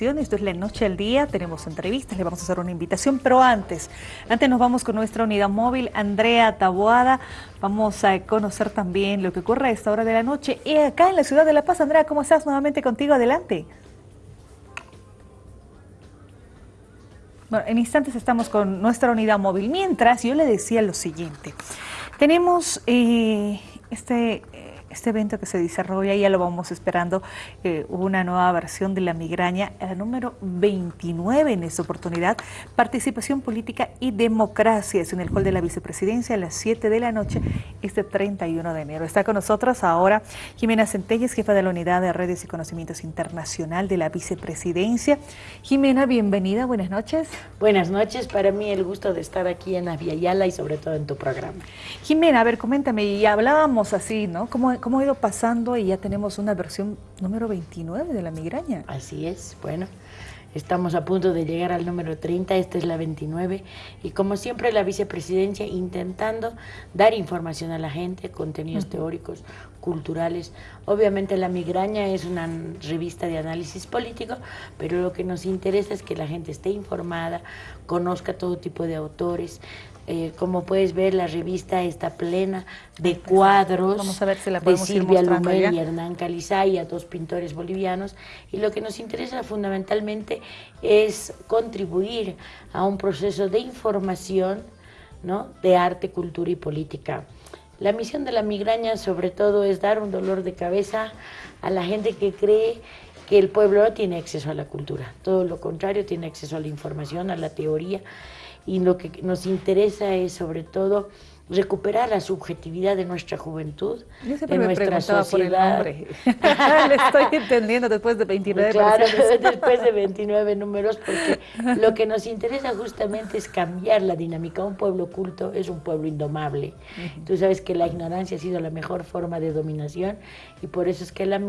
Esto es La Noche al Día, tenemos entrevistas, le vamos a hacer una invitación, pero antes, antes nos vamos con nuestra unidad móvil, Andrea Taboada. Vamos a conocer también lo que ocurre a esta hora de la noche. Y acá en la ciudad de La Paz, Andrea, ¿cómo estás? Nuevamente contigo, adelante. Bueno, en instantes estamos con nuestra unidad móvil. Mientras, yo le decía lo siguiente. Tenemos eh, este este evento que se desarrolla, ya lo vamos esperando, eh, una nueva versión de la migraña, la número 29 en esta oportunidad, participación política y democracia, es en el hall de la vicepresidencia a las 7 de la noche, este 31 de enero. Está con nosotros ahora Jimena Centelles, jefa de la Unidad de Redes y Conocimientos Internacional de la vicepresidencia. Jimena, bienvenida, buenas noches. Buenas noches, para mí el gusto de estar aquí en Aviala y sobre todo en tu programa. Jimena, a ver, coméntame, y hablábamos así, ¿no? ¿Cómo, cómo ha ido pasando y ya tenemos una versión número 29 de la migraña. Así es, bueno, estamos a punto de llegar al número 30, esta es la 29 y como siempre la vicepresidencia intentando dar información a la gente, contenidos teóricos, culturales. Obviamente la migraña es una revista de análisis político, pero lo que nos interesa es que la gente esté informada, conozca todo tipo de autores, eh, como puedes ver, la revista está plena de cuadros Vamos a ver si la de Silvia Lumel y Hernán Calizaya, dos pintores bolivianos. Y lo que nos interesa fundamentalmente es contribuir a un proceso de información ¿no? de arte, cultura y política. La misión de la migraña sobre todo es dar un dolor de cabeza a la gente que cree que el pueblo no tiene acceso a la cultura. Todo lo contrario, tiene acceso a la información, a la teoría y lo que nos interesa es sobre todo recuperar la subjetividad de nuestra juventud, de nuestra sociedad. Por el Le estoy entendiendo después de 29 Claro, después de 29 números, porque lo que nos interesa justamente es cambiar la dinámica. Un pueblo culto es un pueblo indomable. Tú sabes que la ignorancia ha sido la mejor forma de dominación y por eso es que la,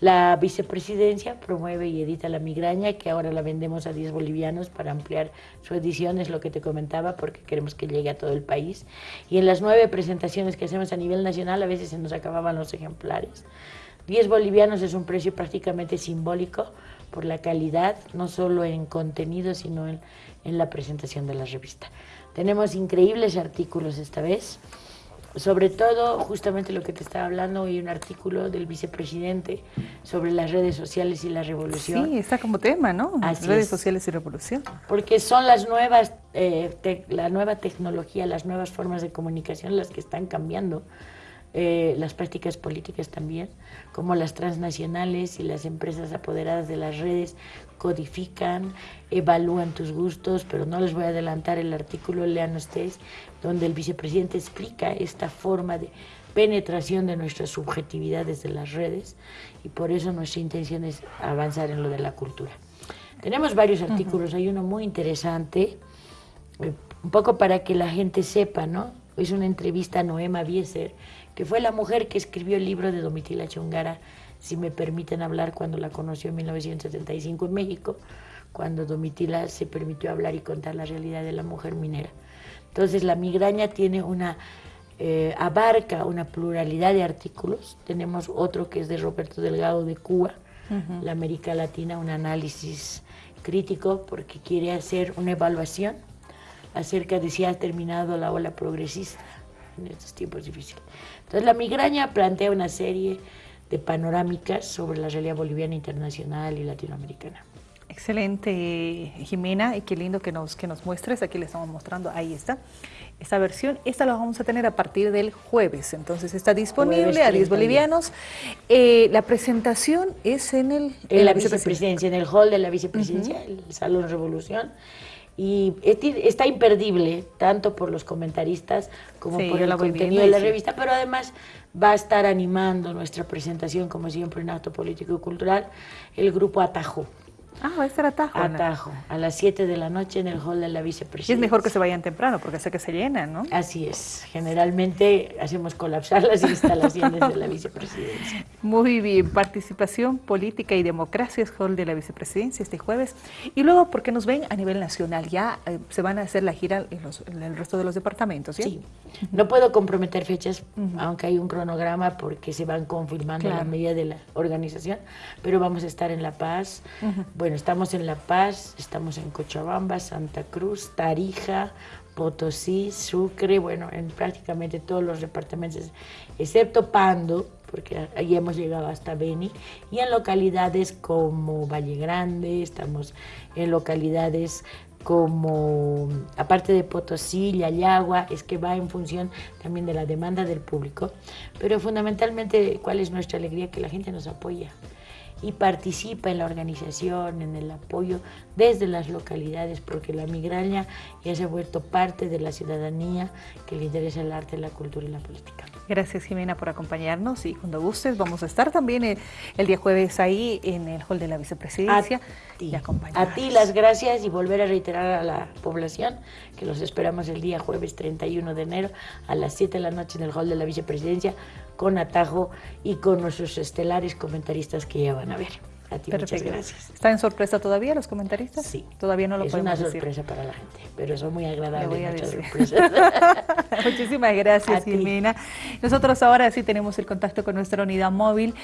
la vicepresidencia promueve y edita la migraña, que ahora la vendemos a 10 bolivianos para ampliar su edición, es lo que te comentaba, porque queremos que llegue a todo el país y en las nueve presentaciones que hacemos a nivel nacional a veces se nos acababan los ejemplares. 10 bolivianos es un precio prácticamente simbólico por la calidad, no solo en contenido, sino en, en la presentación de la revista. Tenemos increíbles artículos esta vez, sobre todo justamente lo que te estaba hablando, hoy un artículo del vicepresidente sobre las redes sociales y la revolución. Sí, está como tema, ¿no? Las redes sociales y revolución. Porque son las nuevas, eh, la nueva tecnología, las nuevas formas de comunicación las que están cambiando eh, las prácticas políticas también, como las transnacionales y las empresas apoderadas de las redes codifican, evalúan tus gustos, pero no les voy a adelantar el artículo, lean ustedes, donde el vicepresidente explica esta forma de penetración de nuestras subjetividades de las redes y por eso nuestra intención es avanzar en lo de la cultura. Tenemos varios artículos, hay uno muy interesante, eh, un poco para que la gente sepa, ¿no? Es una entrevista a Noema Bieser, que fue la mujer que escribió el libro de Domitila Chongara, si me permiten hablar, cuando la conoció en 1975 en México, cuando Domitila se permitió hablar y contar la realidad de la mujer minera. Entonces la migraña tiene una, eh, abarca una pluralidad de artículos. Tenemos otro que es de Roberto Delgado de Cuba, la América Latina, un análisis crítico porque quiere hacer una evaluación acerca de si ha terminado la ola progresista en estos tiempos difíciles. Entonces la migraña plantea una serie de panorámicas sobre la realidad boliviana internacional y latinoamericana. Excelente, Jimena, y qué lindo que nos, que nos muestres. Aquí le estamos mostrando, ahí está, esta versión. Esta la vamos a tener a partir del jueves, entonces está disponible a 10 bolivianos. Eh, la presentación es en el... En, la vicepresidencia, en el hall de la vicepresidencia, el Salón Revolución y está imperdible, tanto por los comentaristas como por el contenido de la revista, pero además va a estar animando nuestra presentación, como siempre, en acto político y cultural, el grupo Atajo. Ah, va a estar Atajo. Atajo, a las 7 de la noche en el hall de la vicepresidencia. Y es mejor que se vayan temprano, porque sé que se llenan, ¿no? Así es. Generalmente hacemos colapsar las instalaciones de la vicepresidencia. Muy bien. Participación política y democracia es hall de la vicepresidencia este jueves. Y luego, porque nos ven a nivel nacional, ya eh, se van a hacer la gira en, el resto de los departamentos, ¿sí? Sí. No puedo comprometer fechas, aunque hay un cronograma, porque se van confirmando la medida de la organización, pero vamos a estar en La Paz, bueno, estamos en La Paz, estamos en Cochabamba, Santa Cruz, Tarija, Potosí, Sucre, bueno, en prácticamente todos los departamentos, excepto Pando, porque ahí hemos llegado hasta Beni, y en localidades como Valle Grande, estamos en localidades como, aparte de Potosí, Yayagua, es que va en función también de la demanda del público, pero fundamentalmente, ¿cuál es nuestra alegría? Que la gente nos apoya y participa en la organización, en el apoyo desde las localidades, porque la migraña ya se ha vuelto parte de la ciudadanía que le interesa el arte, la cultura y la política. Gracias Jimena por acompañarnos y cuando gustes vamos a estar también el, día jueves ahí en el hall de la vicepresidencia a ti, a ti las gracias y volver a reiterar a la población que los esperamos el día jueves 31 de enero a las 7 de la noche en el hall de la vicepresidencia con atajo y con nuestros estelares comentaristas que ya van a ver. A ti muchas gracias. ¿Está en sorpresa todavía los comentaristas? Sí. Todavía no lo es podemos Es una sorpresa para la gente, pero son muy agradables. Muchísimas gracias, Jimena. Nosotros ahora sí tenemos el contacto con nuestra unidad móvil.